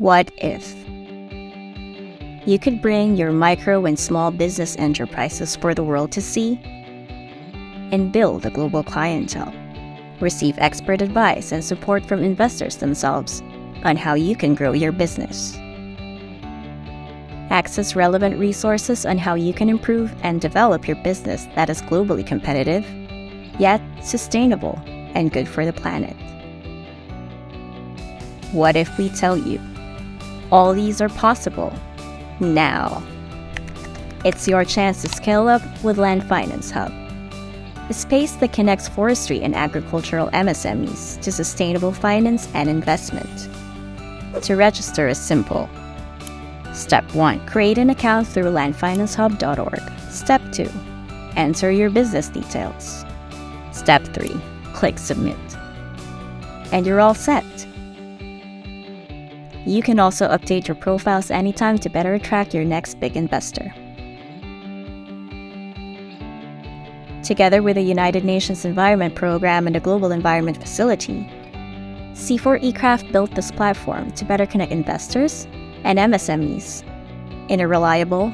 What if? You could bring your micro and small business enterprises for the world to see and build a global clientele. Receive expert advice and support from investors themselves on how you can grow your business. Access relevant resources on how you can improve and develop your business that is globally competitive, yet sustainable and good for the planet. What if we tell you all these are possible now? It's your chance to scale up with Land Finance Hub, a space that connects forestry and agricultural MSMEs to sustainable finance and investment. To register is simple. Step 1. Create an account through landfinancehub.org. Step 2. Enter your business details. Step 3. Click Submit. And you're all set. You can also update your profiles anytime to better attract your next big investor. Together with the United Nations Environment Program and the Global Environment Facility, CIFOR-ICRAF built this platform to better connect investors and MSMEs in a reliable,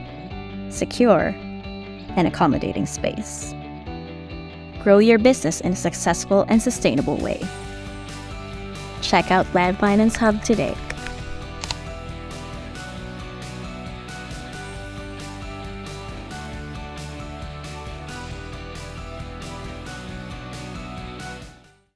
secure, and accommodating space. Grow your business in a successful and sustainable way. Check out Land Finance Hub today.